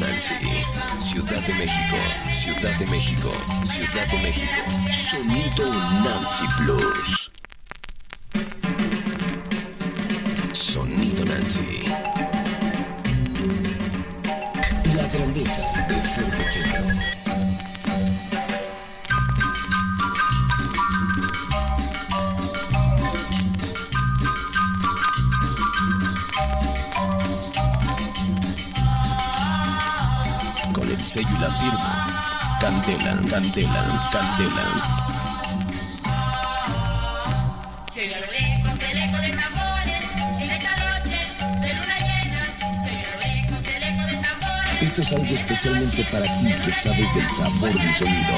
Nancy, Ciudad de México, Ciudad de México, Ciudad de México. Sonido Nancy Plus. Sonido Nancy. Con el sello y la firma. Candela, candela, candela. Se oye a lo lejos el eco de tambores en esta noche de luna llena. Se oye a lo lejos el eco de tambores. Esto es algo especialmente para ti que sabes del sabor del sonido.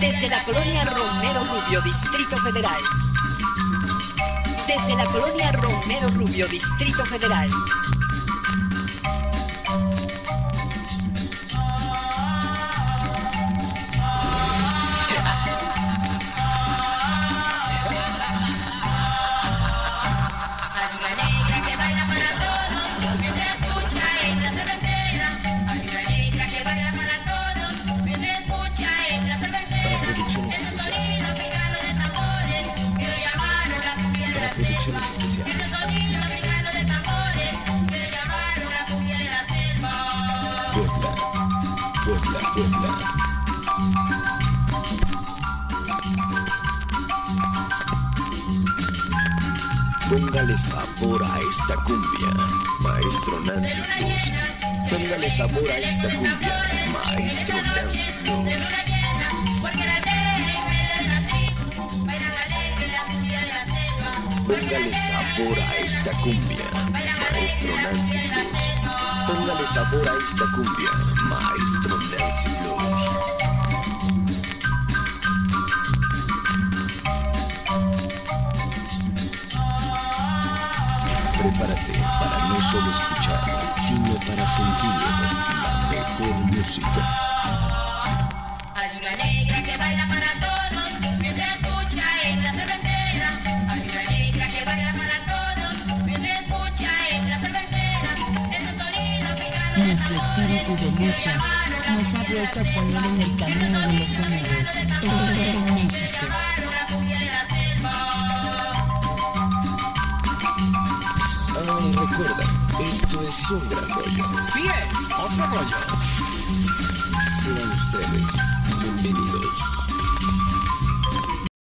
Desde la colonia Romero Rubio, Distrito Federal. Desde la colonia Romero Rubio, Distrito Federal. La selva. Puebla, Puebla, Puebla. Póngale sabor a esta cumbia, maestro Nancy Cruz. Póngale sabor a esta cumbia, maestro Nancy Cruz. Póngale sabor a esta cumbia, maestro Nancy Cruz. Póngale sabor a esta cumbia, maestro Nancy Cruz. Prepárate para no solo escuchar, sino para sentir la mejor música. Hay negra que baila para todos, Nuestro espíritu de lucha nos ha vuelto a poner en el camino de los unidos, en México. Ay, recuerda, esto es un gran rollo. Sí es, otro rollo. Sean ustedes bienvenidos.